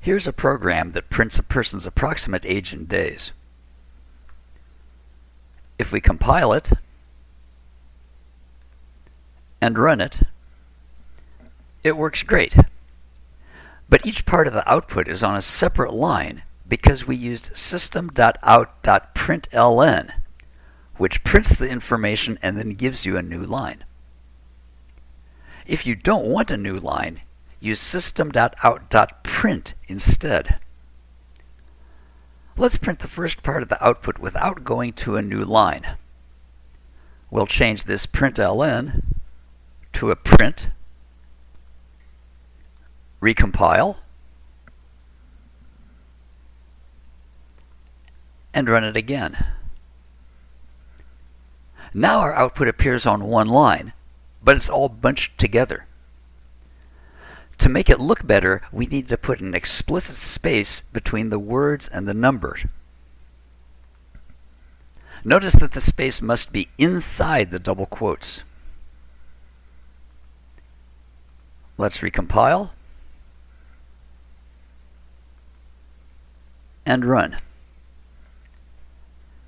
Here's a program that prints a person's approximate age in days. If we compile it and run it, it works great. But each part of the output is on a separate line because we used system.out.println, which prints the information and then gives you a new line. If you don't want a new line, use system.out.print instead. Let's print the first part of the output without going to a new line. We'll change this println to a print, recompile, and run it again. Now our output appears on one line, but it's all bunched together. To make it look better, we need to put an explicit space between the words and the number. Notice that the space must be inside the double quotes. Let's recompile and run.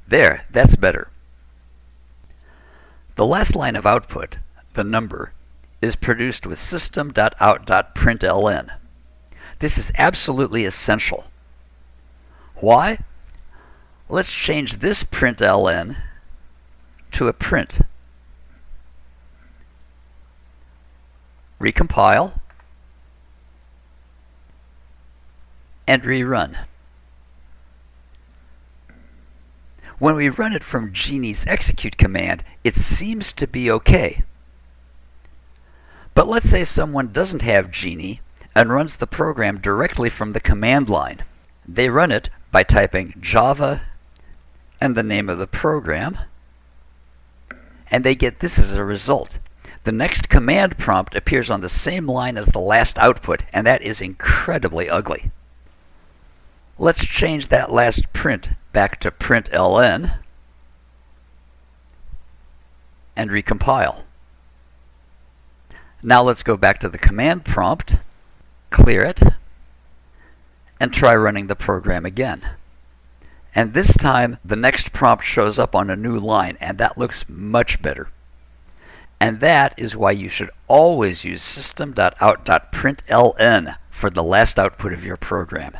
There, that's better. The last line of output, the number, is produced with system.out.println. This is absolutely essential. Why? Let's change this println to a print. Recompile and rerun. When we run it from Geany's execute command, it seems to be okay. Let's say someone doesn't have Geany and runs the program directly from the command line. They run it by typing Java and the name of the program, and they get this as a result. The next command prompt appears on the same line as the last output, and that is incredibly ugly. Let's change that last print back to println and recompile. Now let's go back to the command prompt, clear it, and try running the program again. And this time, the next prompt shows up on a new line, and that looks much better. And that is why you should always use system.out.println for the last output of your program.